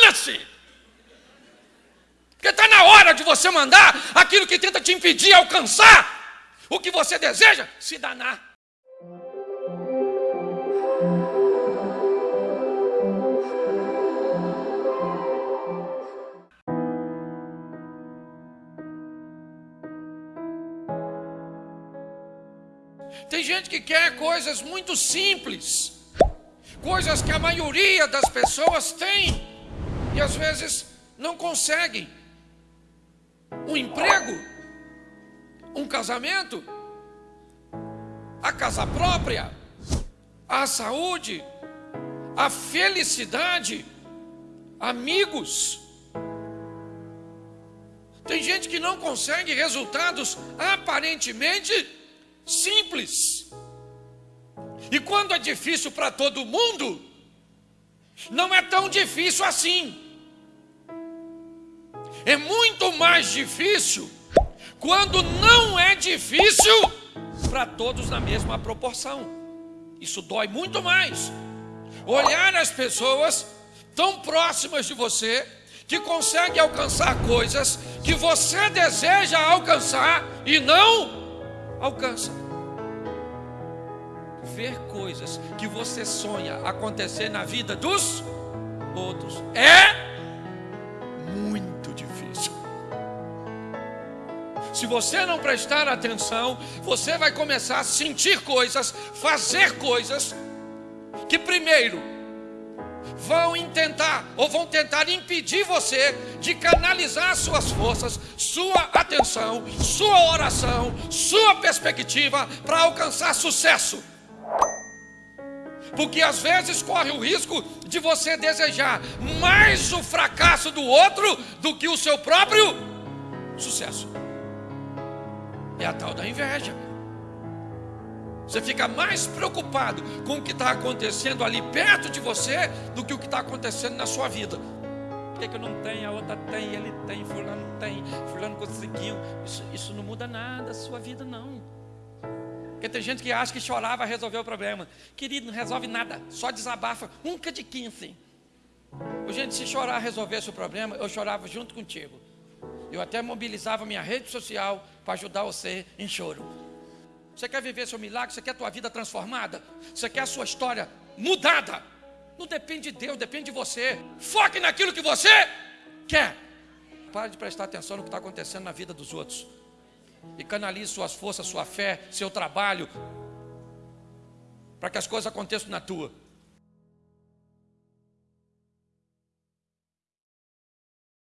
dana-se! Porque está na hora de você mandar aquilo que tenta te impedir alcançar o que você deseja se danar. Tem gente que quer coisas muito simples, coisas que a maioria das pessoas tem e às vezes não conseguem. Um emprego, um casamento, a casa própria, a saúde, a felicidade, amigos. Tem gente que não consegue resultados aparentemente simples. E quando é difícil para todo mundo, não é tão difícil assim. É muito mais difícil quando não é difícil para todos na mesma proporção. Isso dói muito mais. Olhar as pessoas tão próximas de você que conseguem alcançar coisas que você deseja alcançar e não alcança. Ver coisas que você sonha acontecer na vida dos outros é Se você não prestar atenção, você vai começar a sentir coisas, fazer coisas que primeiro vão intentar ou vão tentar impedir você de canalizar suas forças, sua atenção, sua oração, sua perspectiva para alcançar sucesso. Porque às vezes corre o risco de você desejar mais o fracasso do outro do que o seu próprio sucesso. É a tal da inveja. Você fica mais preocupado com o que está acontecendo ali perto de você do que o que está acontecendo na sua vida. Por que, que eu não tenho? A outra tem, ele tem, fulano tem, fulano conseguiu. Isso, isso não muda nada a sua vida, não. Porque tem gente que acha que chorar vai resolver o problema. Querido, não resolve nada, só desabafa. Nunca de 15. Gente, se chorar resolvesse o problema, eu chorava junto contigo. Eu até mobilizava minha rede social para ajudar você em choro. Você quer viver seu milagre? Você quer a tua vida transformada? Você quer a sua história mudada? Não depende de Deus, depende de você. Foque naquilo que você quer. Pare de prestar atenção no que está acontecendo na vida dos outros. E canalize suas forças, sua fé, seu trabalho, para que as coisas aconteçam na tua.